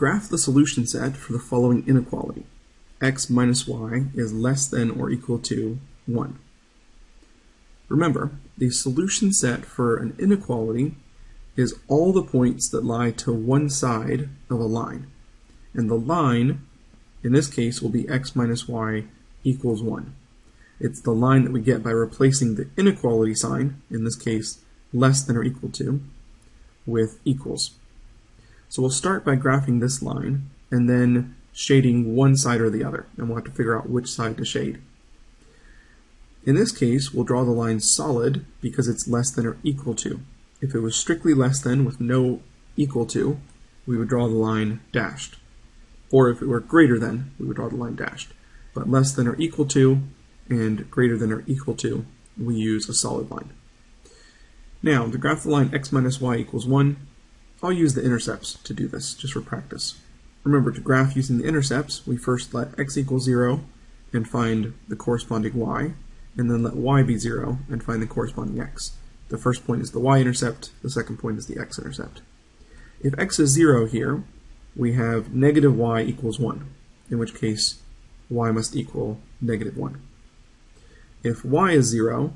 Graph the solution set for the following inequality. x minus y is less than or equal to 1. Remember, the solution set for an inequality is all the points that lie to one side of a line. And the line, in this case, will be x minus y equals 1. It's the line that we get by replacing the inequality sign, in this case, less than or equal to, with equals. So we'll start by graphing this line, and then shading one side or the other, and we'll have to figure out which side to shade. In this case, we'll draw the line solid because it's less than or equal to. If it was strictly less than with no equal to, we would draw the line dashed. Or if it were greater than, we would draw the line dashed. But less than or equal to and greater than or equal to, we use a solid line. Now, to graph the line x minus y equals 1, I'll use the intercepts to do this, just for practice. Remember, to graph using the intercepts, we first let x equal 0 and find the corresponding y, and then let y be 0 and find the corresponding x. The first point is the y-intercept, the second point is the x-intercept. If x is 0 here, we have negative y equals 1, in which case y must equal negative 1. If y is 0,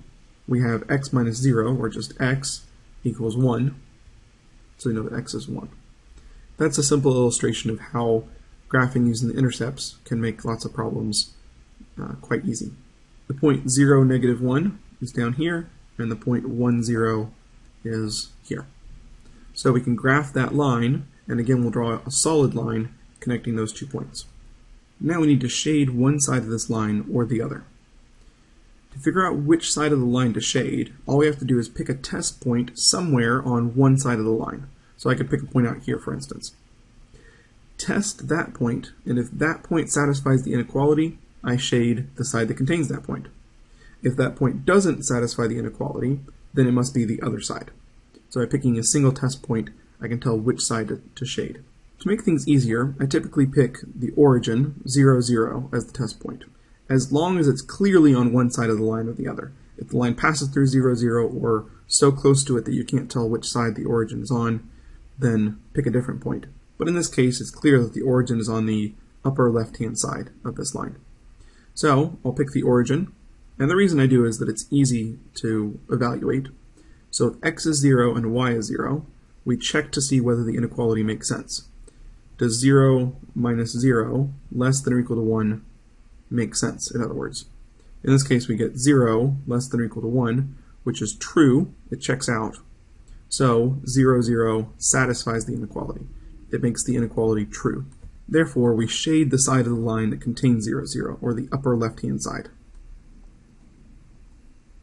we have x minus 0, or just x, equals 1, so we know that x is 1. That's a simple illustration of how graphing using the intercepts can make lots of problems uh, quite easy. The point 0, negative 1 is down here, and the point 1, 0 is here. So we can graph that line, and again we'll draw a solid line connecting those two points. Now we need to shade one side of this line or the other. To figure out which side of the line to shade, all we have to do is pick a test point somewhere on one side of the line. So I could pick a point out here, for instance. Test that point, and if that point satisfies the inequality, I shade the side that contains that point. If that point doesn't satisfy the inequality, then it must be the other side. So by picking a single test point, I can tell which side to, shade. To make things easier, I typically pick the origin, 0, 0, as the test point, as long as it's clearly on one side of the line or the other. If the line passes through 0, 0, or so close to it that you can't tell which side the origin is on, then pick a different point. But in this case, it's clear that the origin is on the upper left-hand side of this line. So I'll pick the origin, and the reason I do is that it's easy to evaluate. So if x is 0 and y is 0, we check to see whether the inequality makes sense. Does 0 minus 0 less than or equal to 1 make sense, in other words? In this case, we get 0 less than or equal to 1, which is true, it checks out. So 0, 0 satisfies the inequality. It makes the inequality true. Therefore, we shade the side of the line that contains 0, 0, or the upper left-hand side.